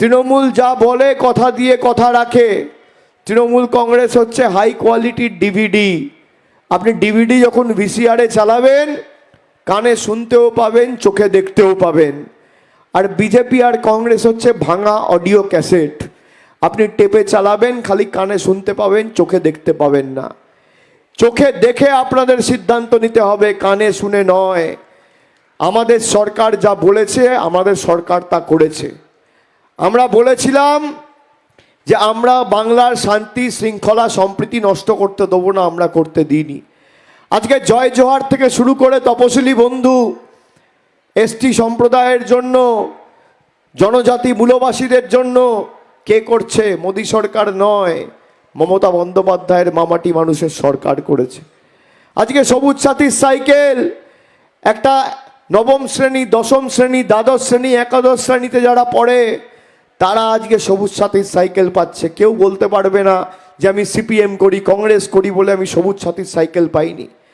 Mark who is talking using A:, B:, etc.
A: তৃণমূল যা বলে, কথা দিয়ে কথা রাখে। তৃণমূল কংগ্রেস হচ্ছে হাই কোয়ালিটির ডিভিডি আপনি ডিভিডি যখন ভিসিআরে চালাবেন, কানে শুনতেও পাবেন, চোখে দেখতেও পাবেন। আর বিজেপি আর কংগ্রেস হচ্ছে ভাঙা অডিও ক্যাসেট আপনি টেপে চালাবেন, খালি কানে শুনতে পাবেন, চোখে দেখতে পাবেন না। চোখে দেখে আপনাদের সিদ্ধান্ত নিতে হবে, কানে শুনে নয়। আমাদের সরকার যা বলেছে, আমাদের সরকার তা করেছে। আমরা বলেছিলাম যে আমরা বাংলার শান্তি, শৃঙ্খলা, সম্প্রীতি নষ্ট করতে দেবো না, আমরা করতে দিইনি। আজকে জয় জোহার থেকে শুরু করে তপশিলি বন্ধু এসটি সম্প্রদায়ের জন্য, জনজাতি মূলবাসীদের জন্য কে করছে? মোদী সরকার নয়, মমতা বন্দ্যোপাধ্যায়ের মামাটি মানুষের সরকার করেছে। আজকে সবুজ সাথীর সাইকেল, একটা নবম শ্রেণি, দশম শ্রেণি, দ্বাদশ শ্রেণি, একাদশ শ্রেণীতে যারা পড়ে তারা আজকে সবুজ সাথীর সাইকেল পাচ্ছে। কেউ বলতে পারবে না যে আমি সিপিএম করি, কংগ্রেস করি বলে আমি সবুজ সাথীর সাইকেল পাইনি।